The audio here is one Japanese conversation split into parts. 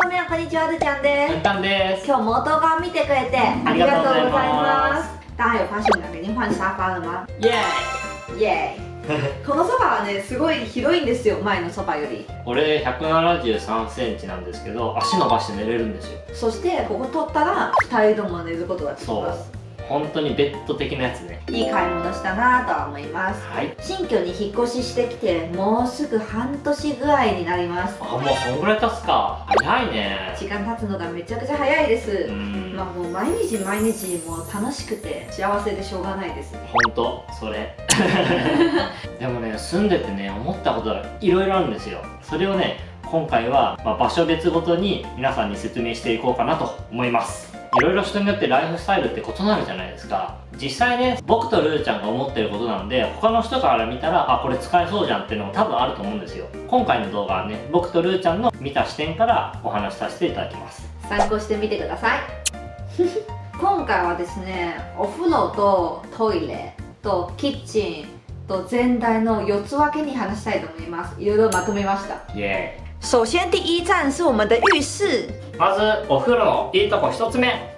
どうもこんにちはるちゃんです。簡単です。今日も動画を見てくれてありがとうございます。大家有发现我们已经换沙发了吗イエイ。エーイ。このソファはねすごい広いんですよ前のソファより。ーイ俺173センチなんですけど足伸ばして寝れるんですよ。そしてここ取ったら2人とも寝ることができます本当にベッド的なやつね。いい買い物したなとは思います。はい。新居に引っ越ししてきてもうすぐ半年ぐらいになります。あもうそんぐらい経つか。早いね。時間経つのがめちゃくちゃ早いです、うん。まあもう毎日毎日もう楽しくて幸せでしょうがないですね。本当？それ？でもね住んでてね思ったことがいろいろあるんですよ。それをね今回は、まあ場所別ごとに皆さんに説明していこうかなと思いますいろいろ人によってライフスタイルって異なるじゃないですか。実際ね僕とルーちゃんが思ってることなので他の人から見たらあこれ使えそうじゃんっていうのも多分あると思うんですよ。今回の動画はね僕とルーちゃんの見た視点からお話しさせていただきます。参考してみてください。今回はですねお風呂とトイレとキッチンと全体の4つ分けに話したいと思います。いろいろまとめました。イエ首先第一站是我们的浴室。ーイまずお風呂のいいとこ1つ目。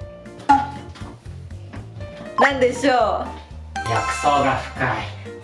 なんでしょ薬草が深い。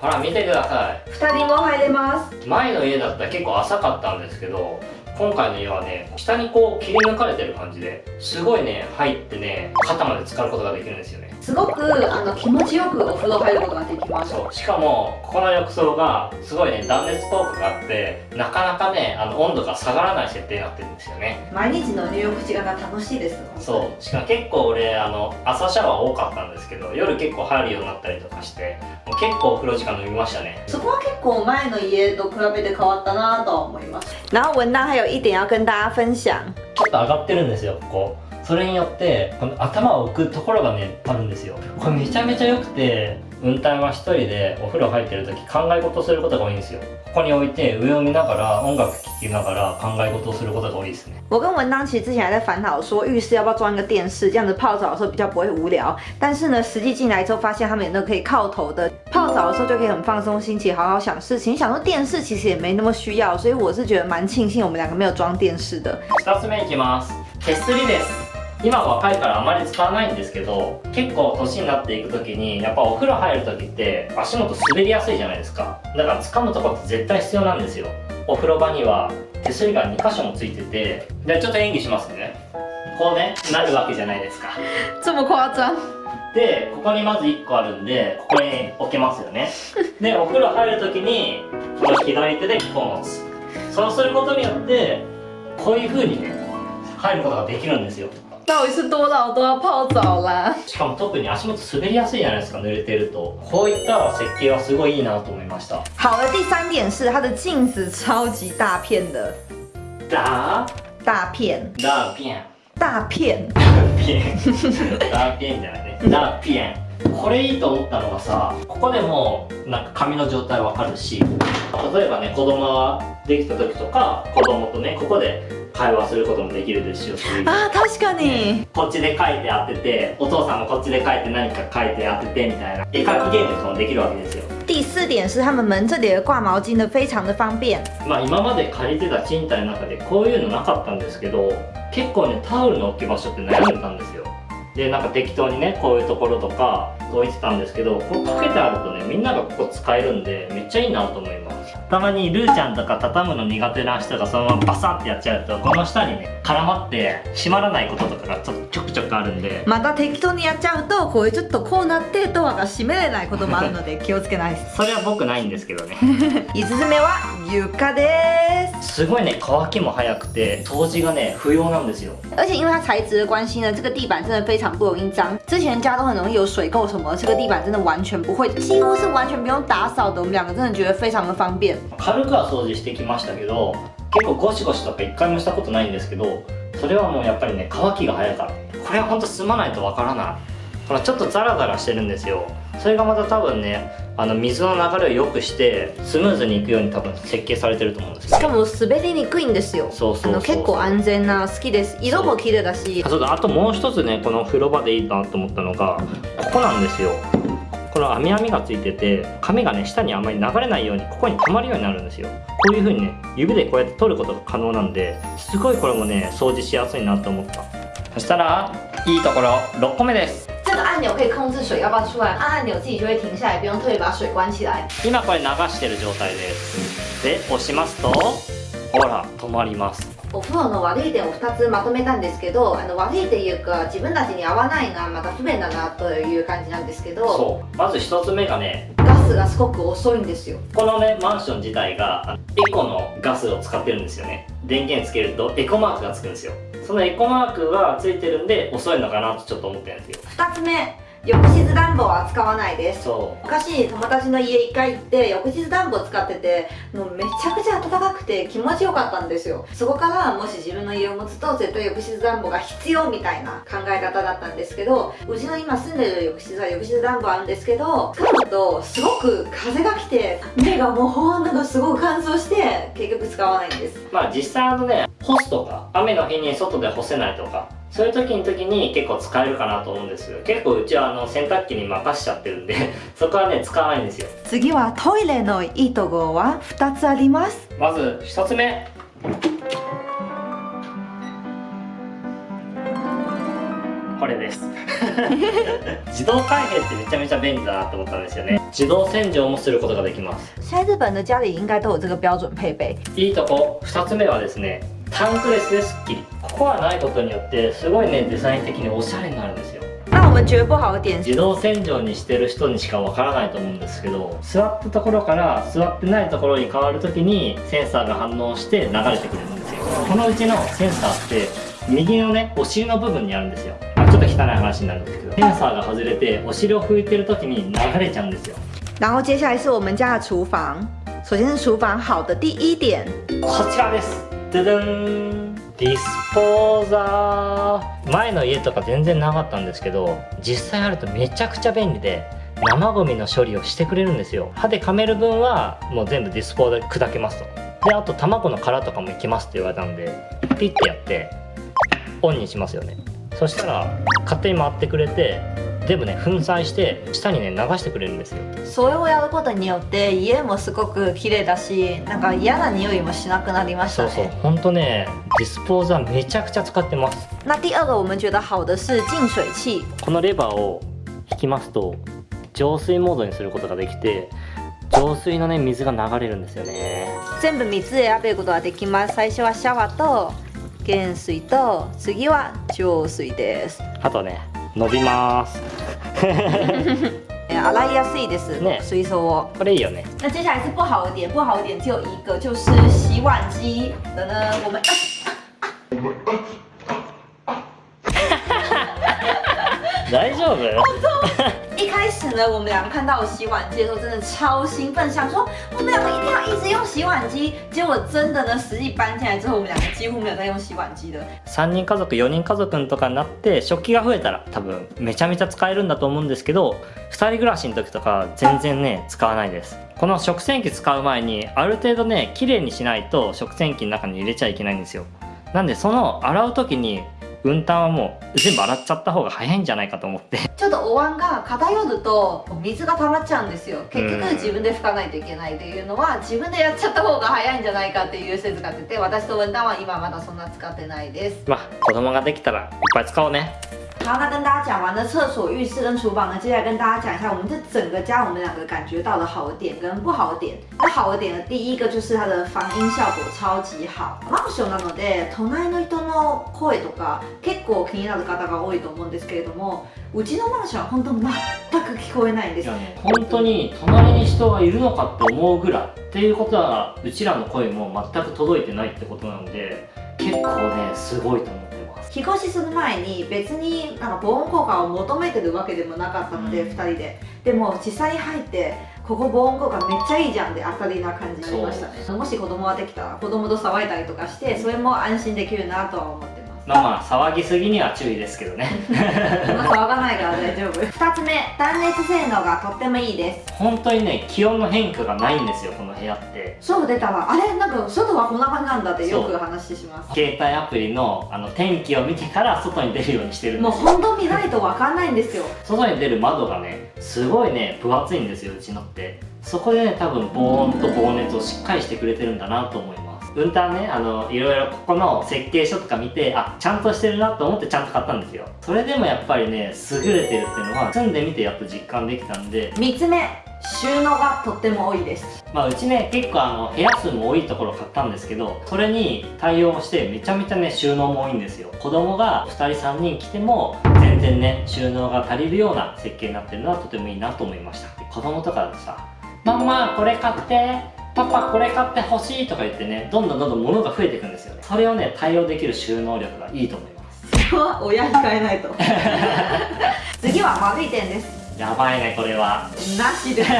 ほら見てください。う2人も入れます。前の家だったら結構浅かったんですけど今回の家はね下にこう切り抜かれてる感じですごいね入ってね肩まで浸かることができるんですよね。すごくあの気持ちよくお風呂入ることができます。そうしかもここの浴槽がすごいね断熱効果があってなかなかねあの温度が下がらない設定になってるんですよね。毎日の入浴時間が楽しいですそう。しかも結構俺あの朝シャワー多かったんですけど夜結構入るようになったりとかしてもう結構お風呂時間伸びましたね。そこは結構前の家と比べて変わったなとは思います。然后还有一点要跟大家分享。ちょっと上がってるんですよここ。それによってこの頭を置くところがねあるんですよ。これめちゃめちゃ良くて運転は一人でお風呂入ってる時考え事をすることが多いんですよここに置いて上を見ながら音楽聴きながら考え事をすることが多いですね我跟文当其实之前还在烦恼说浴室要不要装一个电视，这样子泡澡的时候比较不会无聊。但是呢，实际进来之后发现他们有那个可以靠头的，泡澡的时候就可以很放松心情，好好想事情。想说电视其实也没那么需要，所以我是觉得蛮庆幸我们两个没有装电视的。 2つ目いきます手すりです 今若いからあまり使わないんですけど結構年になっていく時にやっぱお風呂入る時って足元滑りやすいじゃないですか。だから掴むとこって絶対必要なんですよ。お風呂場には手すりが2箇所もついてて。でちょっと演技しますね。こうねなるわけじゃないですか。这么夸张？でここにまず1個あるんでここに置けますよね。でお風呂入る時にこの左手でこう持つ。そうすることによってこういう風にね入ることができるんですよ到底是多老都要泡澡啦？しかも特に足元滑りやすいじゃないですか濡れてると。こういった設計はすごいいいなと思いました。好的，第三点是它的镜子超级大片的，ダ大片，大片。ピエンダーピエンじゃないね。ダーピエンこれいいと思ったのがさここでもなんか髪の状態わかるし例えばね子供ができた時とか子供とねここで会話することもできるですし。あ確かに。こっちで書いて当ててお父さんもこっちで書いて何か書いて当ててみたいな。絵描きゲームとかもできるわけですよ。第四点是他们门这里的挂毛巾呢，非常的方便。まあ今まで借りてた賃貸の中でこういうのなかったんですけど結構ねタオルの置き場所って悩んでたんですよでなんか適当にねこういうところとか置いてたんですけどこうかけてあるとねみんながここ使えるんでめっちゃいいなと思います。たまにルーちゃんとか畳むの苦手な人がそのままバサッてやっちゃうとこの下にね絡まって閉まらないこととかがちょっとちょくちょくあるんで。また適当にやっちゃうとこういうちょっとこうなってドアが閉めれないこともあるので 気をつけないです。それは僕ないんですけどね。5つ目は床です。すごいね乾きも早くて掃除がね不要なんですよ。而且因为它材质的关系呢，这个地板真的非常不容易脏。之前家都很容易有水垢什么，这个地板真的完全不会，几乎是完全不用打扫的。我们两个真的觉得非常的方便。軽くは掃除してきましたけど結構ゴシゴシとか一回もしたことないんですけどそれはもうやっぱりね乾きが早いからこれはほんと住まないとわからないほらちょっとザラザラしてるんですよ。それがまた多分ねあの水の流れを良くしてスムーズにいくように多分設計されてると思うんですしかも滑りにくいんですよ。そうそう結構安全な好きです。色も綺麗だし。あ。そうだ。あともう一つねこの風呂場でいいなと思ったのがここなんですよ。ここの網網がついてて髪がね下にあんまり流れないようにここに溜まるようになるんですよ。こういう風にね指でこうやって取ることが可能なんですごいこれもね掃除しやすいなと思った。そしたらいいところ6個目です这个按钮可以控制水要不要出来，按按钮自己就会停下来，不用特别把水关起来。今これ流してる状態です。で押しますとほら止まります。お風呂の悪い点を2つまとめたんですけどあの悪いっていうか自分たちに合わないなまた不便だなという感じなんですけどそう。まず1つ目がねガスがすごく遅いんですよ。このねマンション自体がエコのガスを使ってるんですよね。電源つけるとエコマークがつくんですよそのエコマークがついてるんで遅いのかなとちょっと思ってるんですよ。2つ目。浴室暖房は使わないです。そ昔友達の家1回行って浴室暖房使っててもうめちゃくちゃ暖かくて気持ちよかったんですよ。そこからもし自分の家を持つと絶対浴室暖房が必要みたいな考え方だったんですけどうちの今住んでる浴室は浴室暖房あるんですけど使うとすごく風が来て目がもうほんとすごく乾燥して結局使わないんです。うまあ実際あのね干すとか雨の日に外で干せないとかそういう時に時に結構使えるかなと思うんですけど結構うちはあの洗濯機に任しちゃってるんで そこはね使わないんですよ。次はトイレのいいところは2つあります。まず1つ目。これです。自動開閉ってめちゃめちゃ便利だなと思ったんですよね。自動洗浄もすることができます。现在日本的家里应该都有这个标准配备。いいとこ。2つ目はですねタンクレスですっきり。ここはないことによってすごいねデザイン的におしゃれになるんですよ。那我们觉得不好的点。是自動洗浄にしてる人にしかわからないと思うんですけど座ったところから座ってないところに変わるときにセンサーが反応して流れてくれるんですよ。このうちのセンサーって右のねお尻の部分にあるんですよ。あちょっと汚い話になるんですけどセンサーが外れてお尻を拭いてる時に流れちゃうんですよ。然后接下来是我们家的厨房。首先是厨房好的第一点，こちらですででんディスポーザー。前の家とか全然なかったんですけど実際あるとめちゃくちゃ便利で生ゴミの処理をしてくれるんですよ。歯で噛める分はもう全部ディスポーザーで砕けますと。であと卵の殻とかもいきますって言われたんでピッてやってオンにしますよね。そしたら勝手に回ってくれて全部ね粉砕して下にね流してくれるんですよそれをやることによって家もすごく綺麗だし、なんか嫌な匂いもしなくなりましたそうそうね。ほんとねディスポーザーめちゃくちゃ使ってます那第二个我们觉得好的是净水器，このレバーを引きますと浄水モードにすることができて浄水のね水が流れるんですよね全部3つ選べることができます。最初はシャワーと原水と次は浄水です。あとね伸びますえ洗いやすいです。ね水槽を。これいいよね那接下来是不好的点，不好的点只有一个，就是洗碗机的呢，我们。大丈夫？一开始呢，我们两个看到洗碗机的时候，真的超兴奋，想说我们两个一定要一直用洗碗机。结果真的呢，实际搬进来之后，我们两个几乎没有在用洗碗机的。3人家族4人家族とかになって食器が増えたら多分めちゃめちゃ使えるんだと思うんですけど2人暮らしの時とか全然ね使わないですこの食洗機使う前にある程度ね綺麗にしないと食洗機の中に入れちゃいけないんですよなんでその洗う時に運搬はもう全部洗っちゃった方が早いんじゃないかと思って。ちょっとお椀が偏ると水が溜まっちゃうんですよ。結局うん自分で拭かないといけないっていうのは自分でやっちゃった方が早いんじゃないかっていう説が出て私と文旦は今まだそんな使ってないです。まあ子供ができたらいっぱい使おうね好，那跟大家讲完了厕所、浴室跟厨房呢，接下来跟大家讲一下我们这整个家我们两个感觉到的好的点跟不好的点。那好的点呢，第一个就是它的防音效果超級好。マンションなので隣の人の声とか結構気になる方が多いと思うんですけれども、うちのマンションは本当全く聞こえないんです。本当に隣に人がいるのかって思うぐらいっていうことはうちらの声も全く届いてないってことなので結構ねすごいと思ってます引っ越しする前に別になんか防音効果を求めてるわけでもなかったので、うん。2人で。でも実際に入ってここ防音効果めっちゃいいじゃんで当たりな感じになりましたね。もし子供ができたら子供と騒いだりとかしてそれも安心できるなとは思ってまあまあ騒ぎすぎには注意ですけどね。騒がないから大丈夫。2つ目断熱性能がとってもいいです。本当にね気温の変化がないんですよこの部屋って。外出たらあれなんか外はこんな感じなんだってよく話します。携帯アプリのあの天気を見てから外に出るようにしてるんもうですよ。本当見ないと分かんないんですよ。外に出る窓がねすごいね分厚いんですようちのって。そこでね多分防音と防熱をしっかりしてくれてるんだなと思いますウンターねあのいろいろここの設計書とか見てあちゃんとしてるなと思ってちゃんと買ったんですよ。それでもやっぱりね優れてるっていうのは住んでみてやっと実感できたんで。3つ目収納がとっても多いです。まあうちね結構あの部屋数も多いところ買ったんですけどそれに対応してめちゃめちゃね収納も多いんですよ。子供が2人3人来ても全然ね収納が足りるような設計になってるのはとてもいいなと思いました。子供とかだとさ「ママこれ買ってパパこれ買ってほしい」とか言ってねどんどんどんどん物が増えていくんですよね。それをね対応できる収納力がいいと思います。それは親控えないと。次は悪い点です。やばいねこれは。なしです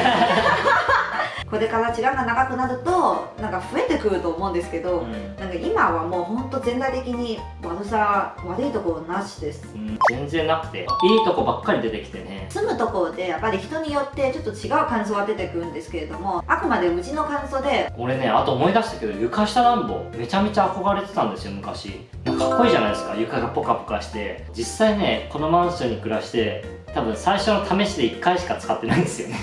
これから時間が長くなるとなんか増えてくると思うんですけど、うん。なんか今はもうほんと全体的に悪さ悪いところなしです。うん。全然なくていいとこばっかり出てきてね。住むところでやっぱり人によってちょっと違う感想が出てくるんですけれどもあくまでうちの感想で俺ねあと思い出したけど床下暖房めちゃめちゃ憧れてたんですよ昔。なんかかっこいいじゃないですか床がポカポカして。実際ねこのマンションに暮らして多分最初の試しで1回しか使ってないんですよね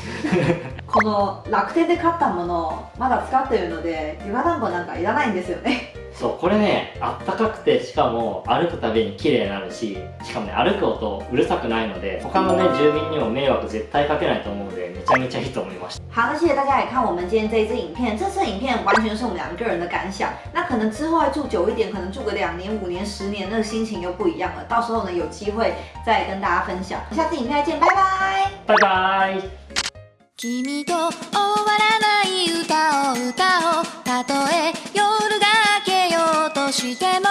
この楽天で買ったものをまだ使ってるので床暖房なんかいらないんですよねそうこれねあったかくてしかも歩くたびに綺麗になるししかもね歩く音うるさくないので他のね住民にも迷惑絶対かけないと思うのでめちゃめちゃいいと思いました好，那谢谢大家来看我们今天这一支影片。这次影片完全是我们两个人的感想，那可能之后会住久一点，可能住个两年、五年、十年，那个心情又不一样了。到时候呢，有机会再跟大家分享。下次影片再见，拜拜。バイバイ君と終わらない歌を歌おう。たとえ夜が明けようとしても